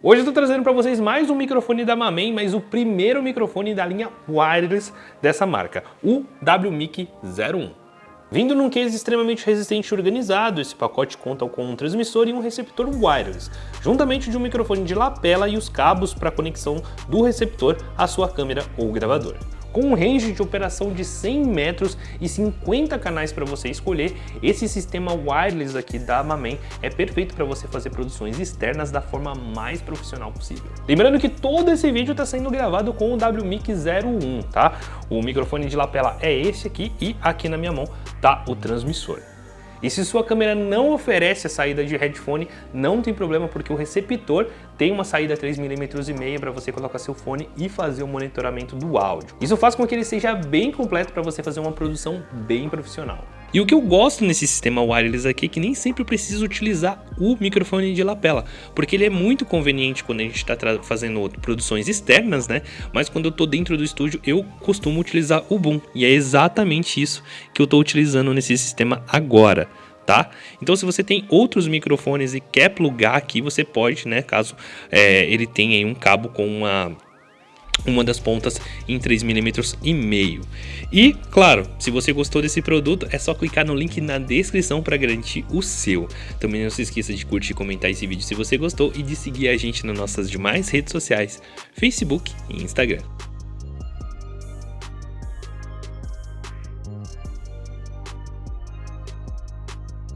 Hoje eu estou trazendo para vocês mais um microfone da Mamen, mas o primeiro microfone da linha wireless dessa marca, o WMIC 01. Vindo num case extremamente resistente e organizado, esse pacote conta com um transmissor e um receptor wireless, juntamente de um microfone de lapela e os cabos para conexão do receptor à sua câmera ou gravador com um range de operação de 100 metros e 50 canais para você escolher, esse sistema wireless aqui da Mamen é perfeito para você fazer produções externas da forma mais profissional possível. Lembrando que todo esse vídeo está sendo gravado com o WMIC 01, tá? O microfone de lapela é esse aqui e aqui na minha mão tá o transmissor. E se sua câmera não oferece a saída de headphone, não tem problema porque o receptor tem uma saída 3mm e meia para você colocar seu fone e fazer o monitoramento do áudio. Isso faz com que ele seja bem completo para você fazer uma produção bem profissional. E o que eu gosto nesse sistema wireless aqui é que nem sempre eu preciso utilizar o microfone de lapela, porque ele é muito conveniente quando a gente está fazendo produções externas, né? Mas quando eu estou dentro do estúdio, eu costumo utilizar o boom, e é exatamente isso que eu estou utilizando nesse sistema agora. Tá? Então se você tem outros microfones e quer plugar aqui, você pode, né, caso é, ele tenha um cabo com uma uma das pontas em 3 mm e meio. E, claro, se você gostou desse produto, é só clicar no link na descrição para garantir o seu. Também não se esqueça de curtir e comentar esse vídeo se você gostou e de seguir a gente nas nossas demais redes sociais, Facebook e Instagram.